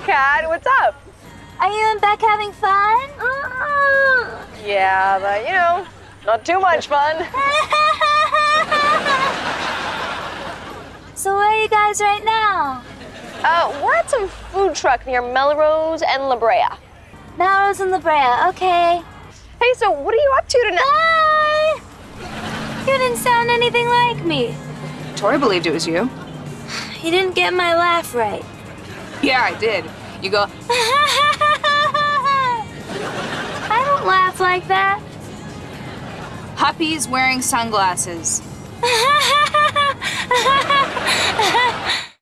Kat. What's up? Are you and Beck having fun? Yeah, but you know, not too much fun. so where are you guys right now? Uh, we're at some food truck near Melrose and La Brea. Melrose and La Brea, okay. Hey, so what are you up to tonight? Hi! You didn't sound anything like me. Tori believed it was you. You didn't get my laugh right. Yeah, I did. You go, I don't laugh like that. Huppy's wearing sunglasses.